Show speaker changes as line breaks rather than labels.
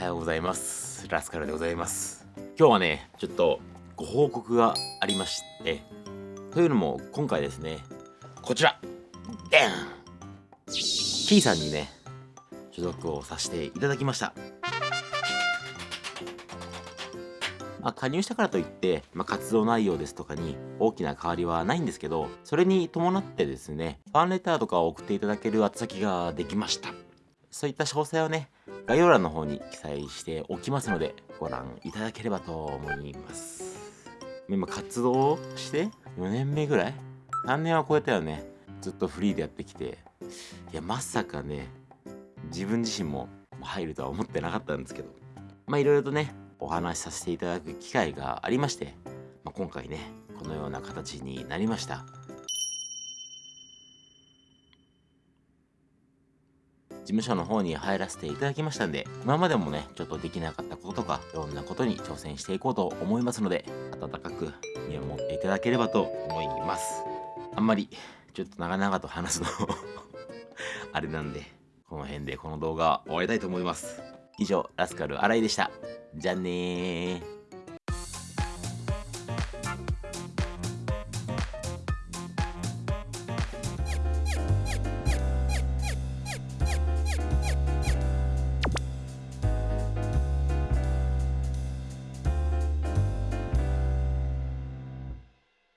はようございます。ラスカルでございます。今日はねちょっとご報告がありましてというのも今回ですねこちら。デン。キーさんにね所属をさせていただきました。まあ、加入したからといって、まあ、活動内容ですとかに大きな変わりはないんですけど、それに伴ってですね、ファンレターとかを送っていただける宛先ができました。そういった詳細をね、概要欄の方に記載しておきますので、ご覧いただければと思います。今活動して4年目ぐらい ?3 年は超えたよね。ずっとフリーでやってきて。いや、まさかね、自分自身も入るとは思ってなかったんですけど。まあいろいろとね、お話しさせていただく機会がありまして、まあ、今回ね、このような形になりました。務所の方に入らせていただきましたんで、今までもね、ちょっとできなかったこととか、いろんなことに挑戦していこうと思いますので、温かく見守っていただければと思います。あんまり、ちょっと長々と話すの あれなんで、この辺でこの動画終わりたいと思います。以上、ラスカル新井でした。じゃあねー。